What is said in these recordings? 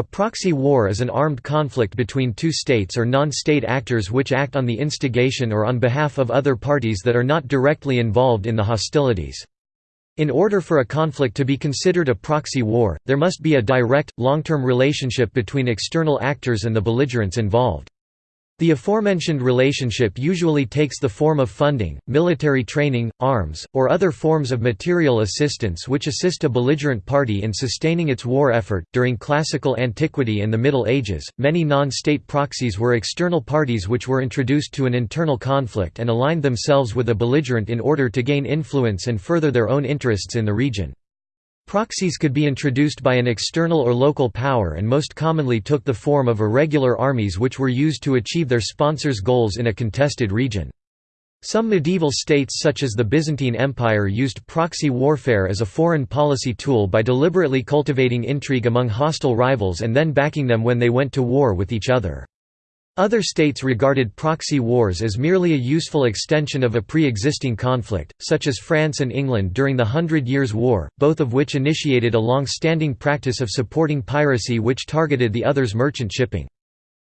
A proxy war is an armed conflict between two states or non-state actors which act on the instigation or on behalf of other parties that are not directly involved in the hostilities. In order for a conflict to be considered a proxy war, there must be a direct, long-term relationship between external actors and the belligerents involved. The aforementioned relationship usually takes the form of funding, military training, arms, or other forms of material assistance which assist a belligerent party in sustaining its war effort. During classical antiquity and the Middle Ages, many non state proxies were external parties which were introduced to an internal conflict and aligned themselves with a belligerent in order to gain influence and further their own interests in the region. Proxies could be introduced by an external or local power and most commonly took the form of irregular armies which were used to achieve their sponsors' goals in a contested region. Some medieval states such as the Byzantine Empire used proxy warfare as a foreign policy tool by deliberately cultivating intrigue among hostile rivals and then backing them when they went to war with each other. Other states regarded proxy wars as merely a useful extension of a pre-existing conflict, such as France and England during the Hundred Years' War, both of which initiated a long-standing practice of supporting piracy which targeted the other's merchant shipping.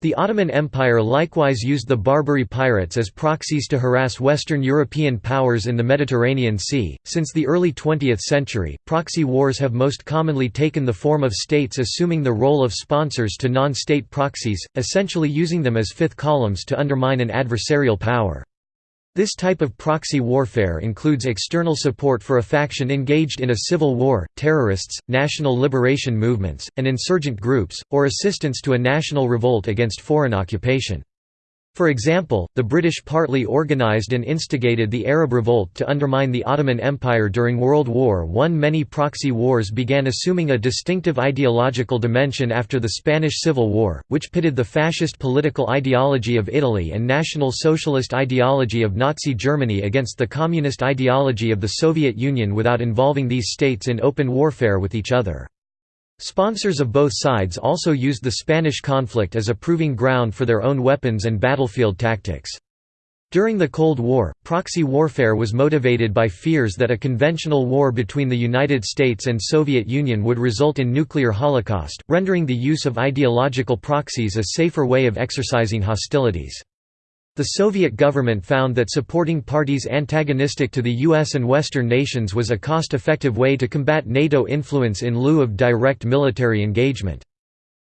The Ottoman Empire likewise used the Barbary pirates as proxies to harass Western European powers in the Mediterranean Sea. Since the early 20th century, proxy wars have most commonly taken the form of states assuming the role of sponsors to non state proxies, essentially using them as fifth columns to undermine an adversarial power. This type of proxy warfare includes external support for a faction engaged in a civil war, terrorists, national liberation movements, and insurgent groups, or assistance to a national revolt against foreign occupation. For example, the British partly organised and instigated the Arab Revolt to undermine the Ottoman Empire during World War I. Many proxy wars began assuming a distinctive ideological dimension after the Spanish Civil War, which pitted the fascist political ideology of Italy and National Socialist ideology of Nazi Germany against the communist ideology of the Soviet Union without involving these states in open warfare with each other. Sponsors of both sides also used the Spanish conflict as a proving ground for their own weapons and battlefield tactics. During the Cold War, proxy warfare was motivated by fears that a conventional war between the United States and Soviet Union would result in nuclear holocaust, rendering the use of ideological proxies a safer way of exercising hostilities. The Soviet government found that supporting parties antagonistic to the US and Western nations was a cost-effective way to combat NATO influence in lieu of direct military engagement.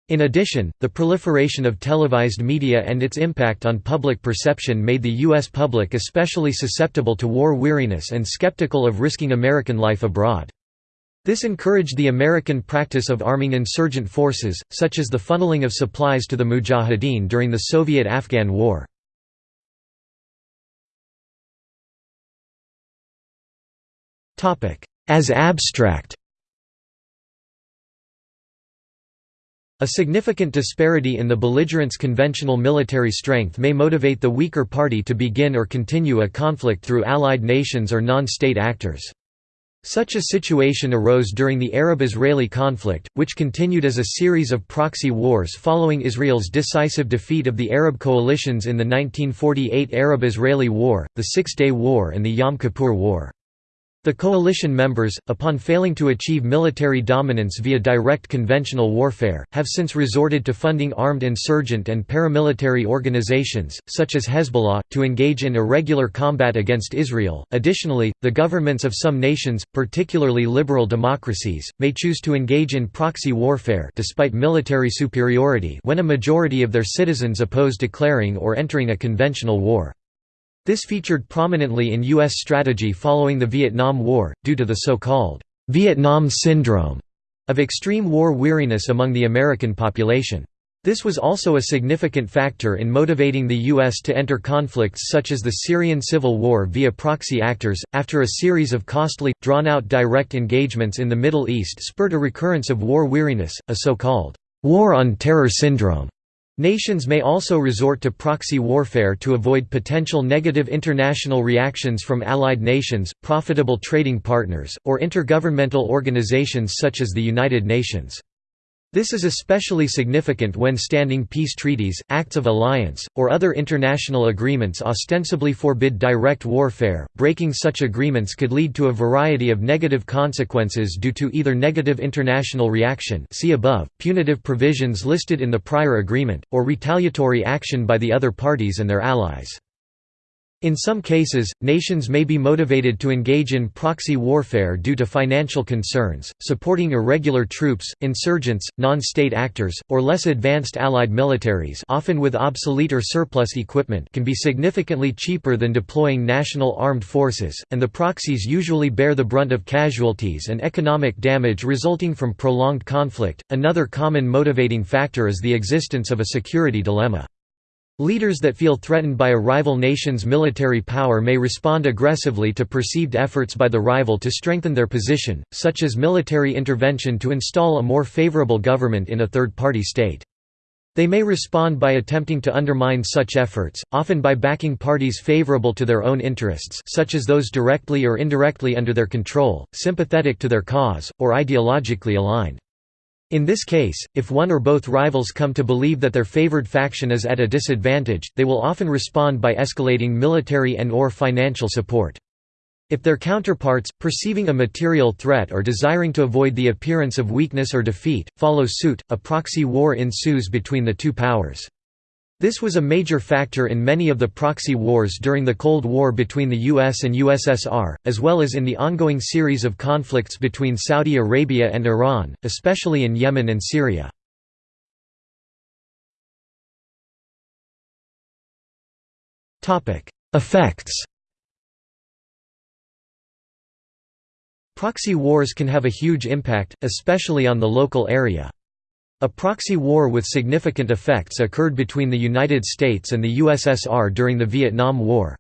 In addition, the proliferation of televised media and its impact on public perception made the U.S. public especially susceptible to war weariness and skeptical of risking American life abroad. This encouraged the American practice of arming insurgent forces, such as the funneling of supplies to the Mujahideen during the Soviet–Afghan War. As abstract A significant disparity in the belligerent's conventional military strength may motivate the weaker party to begin or continue a conflict through allied nations or non-state actors. Such a situation arose during the Arab-Israeli conflict, which continued as a series of proxy wars following Israel's decisive defeat of the Arab coalitions in the 1948 Arab-Israeli War, the Six-Day War and the Yom Kippur War. The coalition members, upon failing to achieve military dominance via direct conventional warfare, have since resorted to funding armed insurgent and paramilitary organizations, such as Hezbollah, to engage in irregular combat against Israel. Additionally, the governments of some nations, particularly liberal democracies, may choose to engage in proxy warfare despite military superiority when a majority of their citizens oppose declaring or entering a conventional war. This featured prominently in U.S. strategy following the Vietnam War, due to the so-called Vietnam Syndrome of extreme war weariness among the American population. This was also a significant factor in motivating the U.S. to enter conflicts such as the Syrian civil war via proxy actors, after a series of costly, drawn-out direct engagements in the Middle East spurred a recurrence of war weariness, a so-called «war on terror syndrome» Nations may also resort to proxy warfare to avoid potential negative international reactions from allied nations, profitable trading partners, or intergovernmental organizations such as the United Nations. This is especially significant when standing peace treaties, acts of alliance, or other international agreements ostensibly forbid direct warfare. Breaking such agreements could lead to a variety of negative consequences due to either negative international reaction, see above, punitive provisions listed in the prior agreement, or retaliatory action by the other parties and their allies. In some cases, nations may be motivated to engage in proxy warfare due to financial concerns, supporting irregular troops, insurgents, non-state actors, or less advanced allied militaries often with obsolete or surplus equipment can be significantly cheaper than deploying national armed forces, and the proxies usually bear the brunt of casualties and economic damage resulting from prolonged conflict. Another common motivating factor is the existence of a security dilemma. Leaders that feel threatened by a rival nation's military power may respond aggressively to perceived efforts by the rival to strengthen their position, such as military intervention to install a more favorable government in a third-party state. They may respond by attempting to undermine such efforts, often by backing parties favorable to their own interests such as those directly or indirectly under their control, sympathetic to their cause, or ideologically aligned. In this case, if one or both rivals come to believe that their favored faction is at a disadvantage, they will often respond by escalating military and or financial support. If their counterparts, perceiving a material threat or desiring to avoid the appearance of weakness or defeat, follow suit, a proxy war ensues between the two powers. This was a major factor in many of the proxy wars during the Cold War between the US and USSR, as well as in the ongoing series of conflicts between Saudi Arabia and Iran, especially in Yemen and Syria. Effects Proxy wars can have a huge impact, especially on the local area. A proxy war with significant effects occurred between the United States and the USSR during the Vietnam War.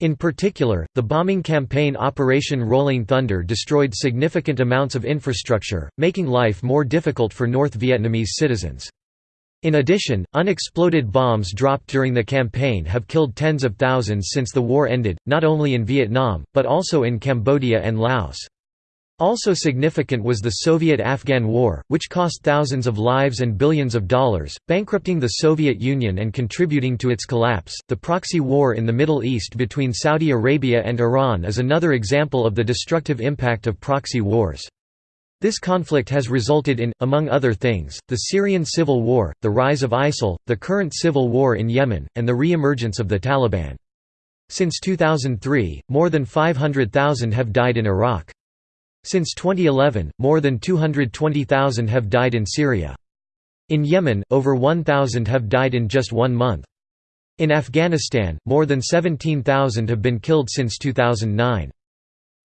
In particular, the bombing campaign Operation Rolling Thunder destroyed significant amounts of infrastructure, making life more difficult for North Vietnamese citizens. In addition, unexploded bombs dropped during the campaign have killed tens of thousands since the war ended, not only in Vietnam, but also in Cambodia and Laos. Also significant was the Soviet–Afghan War, which cost thousands of lives and billions of dollars, bankrupting the Soviet Union and contributing to its collapse. The proxy war in the Middle East between Saudi Arabia and Iran is another example of the destructive impact of proxy wars. This conflict has resulted in, among other things, the Syrian civil war, the rise of ISIL, the current civil war in Yemen, and the re-emergence of the Taliban. Since 2003, more than 500,000 have died in Iraq. Since 2011, more than 220,000 have died in Syria. In Yemen, over 1,000 have died in just one month. In Afghanistan, more than 17,000 have been killed since 2009.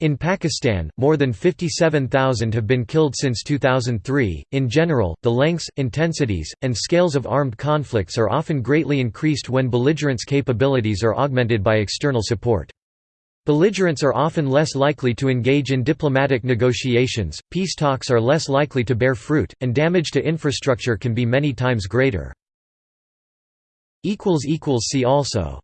In Pakistan, more than 57,000 have been killed since 2003. In general, the lengths, intensities, and scales of armed conflicts are often greatly increased when belligerents' capabilities are augmented by external support. Belligerents are often less likely to engage in diplomatic negotiations, peace talks are less likely to bear fruit, and damage to infrastructure can be many times greater. See also